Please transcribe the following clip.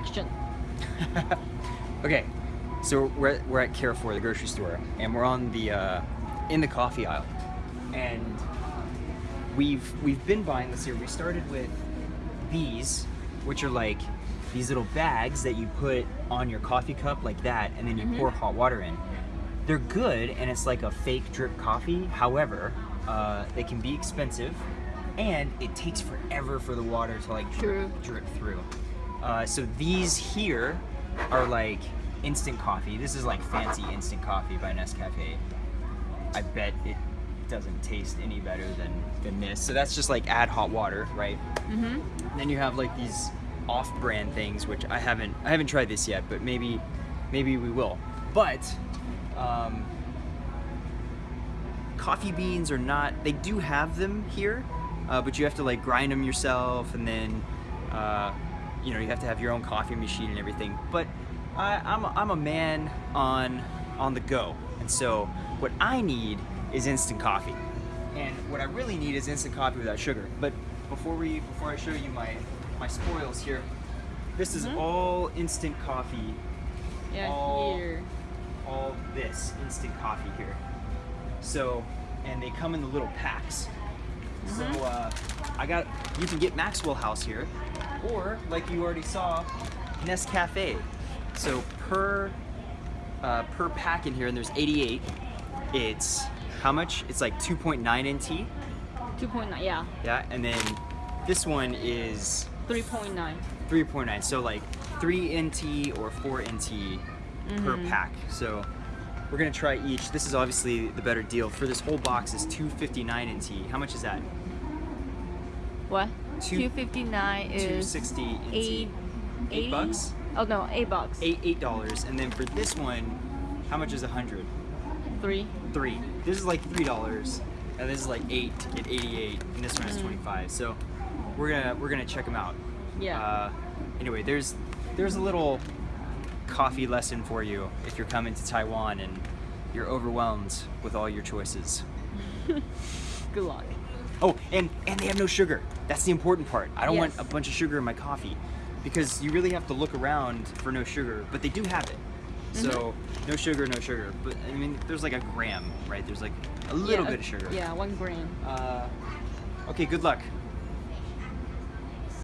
action. okay, so we're, at- we're at Carrefour, the grocery store, and we're on the uh, in the coffee aisle, and we've we've been buying. Let's see, we started with these, which are like these little bags that you put on your coffee cup like that, and then you pour hot water in. They're good, and it's like a fake drip coffee. However, uh, they can be expensive, and it takes forever for the water to like drip, drip through. Uh, so these here are like instant coffee. This is like fancy instant coffee by Nescafe. I bet it doesn't taste any better than, than this. So that's just like add hot water, right? Mm-hmm. Then you have like these off-brand things, which I haven't I haven't tried this yet, but maybe maybe we will. But um, coffee beans are not. They do have them here, uh, but you have to like grind them yourself, and then uh, you know you have to have your own coffee machine and everything. But I, I'm a, I'm a man on on the go, and so what I need is instant coffee, and what I really need is instant coffee without sugar. But before we before I show you my my spoils here, this is Mhm. all instant coffee. Yeah, All- here. All this instant coffee here. So, and they come in the little packs. So Mhm. uh, I got you can get Maxwell House here, or like you already saw, Nescafe. So per uh, per pack in here, and there's 88. It's how much? It's like 2.9 NT. 2.9, yeah. Yeah, and then this one is 3.9. 3.9 so like 3 nt or 4 nt per Mhm. pack so we're gonna try each this is obviously the better deal for this whole box is 259 nt how much is that What? Two- 259 is 260 nt eight, Eight bucks? Oh no, eight bucks. eight eight dollars and then for this one how much is a hundred Three. three this is like three dollars and this is like eight to get 88 and this one is Mm. 25 so we're gonna we're gonna check them out Yeah. Uh, anyway, there's there's a little coffee lesson for you if you're coming to Taiwan and you're overwhelmed with all your choices. Good luck. Oh, and and they have no sugar. That's the important part. I don't want a bunch of sugar in my coffee because you really have to look around for no sugar, but they do have it. So Mm-hmm. no sugar, no sugar. But I mean, there's like a gram, right? There's like a little yeah, bit of sugar. Yeah, one gram. Uh, okay, good luck.